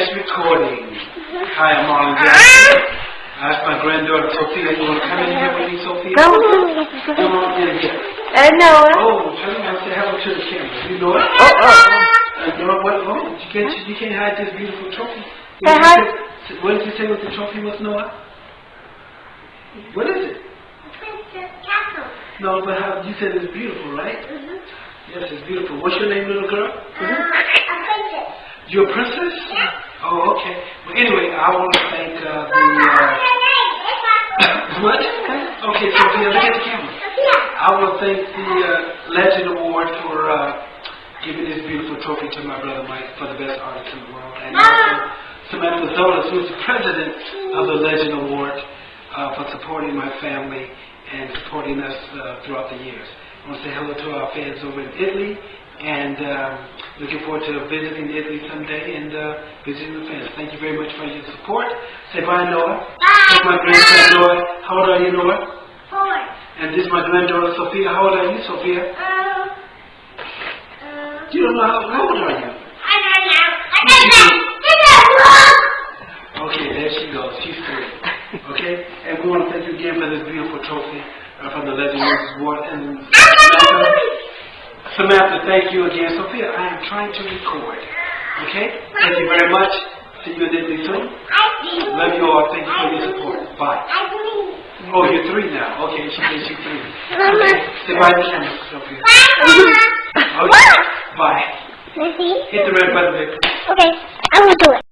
Yes, recording. Hi, I'm Marlon Jackson. I asked my granddaughter Sophia, you want to come in here with me, Sophia? No, no. Come on in here. I know. Oh, tell me how to say hello to the camera. You know it? Oh, oh. oh. You know what? Oh, you can't, you can't hide this beautiful trophy. Say hi. What did you say with the trophy was, Noah? What is it? Princess Castle. No, but how, you said it's beautiful, right? Mm-hmm. Yes, it's beautiful. What's your name, little girl? Uh, mm -hmm. a princess. You're a princess? Yeah. Oh, okay. Well, anyway, I want to thank uh, the. Uh, what? Okay, Sophia, look at the camera. I want to thank the uh, Legend Award for uh, giving this beautiful trophy to my brother Mike for the best artist in the world. And also Samantha Zolas, who is the president of the Legend Award, uh, for supporting my family and supporting us uh, throughout the years. I want to say hello to our fans over in Italy and um, looking forward to visiting Italy someday and uh, visiting the fans. Thank you very much for your support. Say bye, Noah. This is my grandson, Noah. How old are you, Noah? And this is my granddaughter, Sophia. How old are you, Sophia? You don't know how, how old are you? I don't know. I don't know. Okay, there she goes. She's three. Okay? And we want to thank you again for this beautiful trophy uh, from the Legend Roses Award. And Samantha, Samantha, thank you again. Sophia, I am trying to record. Okay? Thank you very much. See you in Italy soon. Love you all. Thank you for your support. Bye. Oh, you're three now. Okay, she said she's three. Okay. Say bye to camera, Sophia. Okay. Bye. Hit the red button, baby. Okay, I will do it.